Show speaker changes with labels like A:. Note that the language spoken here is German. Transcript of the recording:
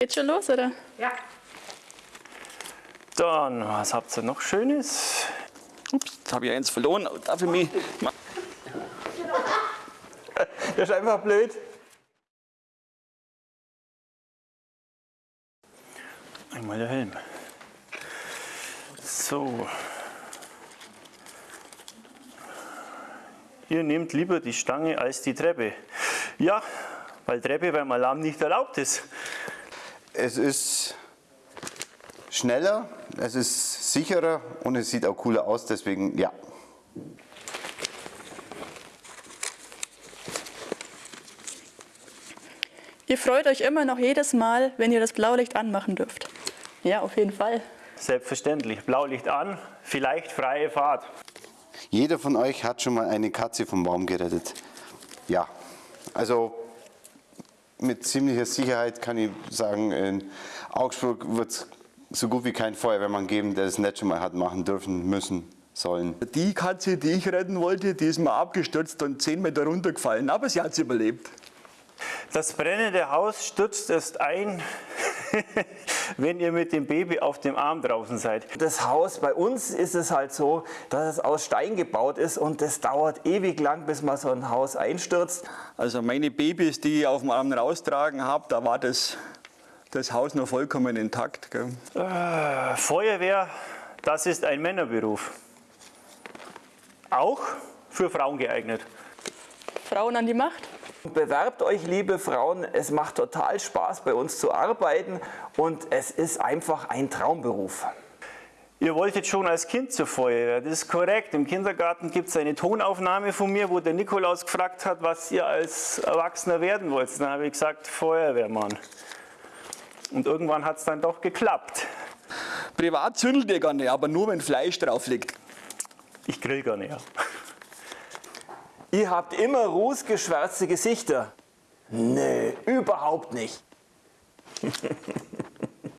A: Geht schon los, oder?
B: Ja.
C: Dann, was habt ihr noch Schönes?
D: Ups, jetzt habe ich eins verloren. Darf ich mich...
C: Das ist einfach blöd. Einmal der Helm. So. Ihr nehmt lieber die Stange als die Treppe. Ja, weil Treppe beim Alarm nicht erlaubt ist.
E: Es ist schneller, es ist sicherer und es sieht auch cooler aus, deswegen ja.
A: Ihr freut euch immer noch jedes Mal, wenn ihr das Blaulicht anmachen dürft. Ja, auf jeden Fall.
C: Selbstverständlich. Blaulicht an, vielleicht freie Fahrt.
E: Jeder von euch hat schon mal eine Katze vom Baum gerettet. Ja, also mit ziemlicher Sicherheit kann ich sagen, in Augsburg wird es so gut wie keinen Feuerwehrmann geben, der es nicht schon mal hat machen dürfen, müssen, sollen.
D: Die Katze, die ich retten wollte, die ist mal abgestürzt und 10 Meter runtergefallen, aber sie hat es überlebt.
C: Das brennende Haus stürzt erst ein, wenn ihr mit dem Baby auf dem Arm draußen seid.
F: Das Haus, bei uns ist es halt so, dass es aus Stein gebaut ist und es dauert ewig lang, bis man so ein Haus einstürzt.
D: Also meine Babys, die ich auf dem Arm raustragen habe, da war das, das Haus noch vollkommen intakt. Gell?
C: Äh, Feuerwehr, das ist ein Männerberuf. Auch für Frauen geeignet.
A: Frauen an die Macht.
F: Bewerbt euch, liebe Frauen, es macht total Spaß, bei uns zu arbeiten und es ist einfach ein Traumberuf.
C: Ihr wolltet schon als Kind zur Feuerwehr, das ist korrekt. Im Kindergarten gibt es eine Tonaufnahme von mir, wo der Nikolaus gefragt hat, was ihr als Erwachsener werden wollt. Dann habe ich gesagt, Feuerwehrmann. Und irgendwann hat es dann doch geklappt.
D: Privat zündelt ihr gerne, aber nur wenn Fleisch drauf liegt.
C: Ich grill gar nicht.
F: Ihr habt immer rußgeschwärzte Gesichter. Nee, überhaupt nicht.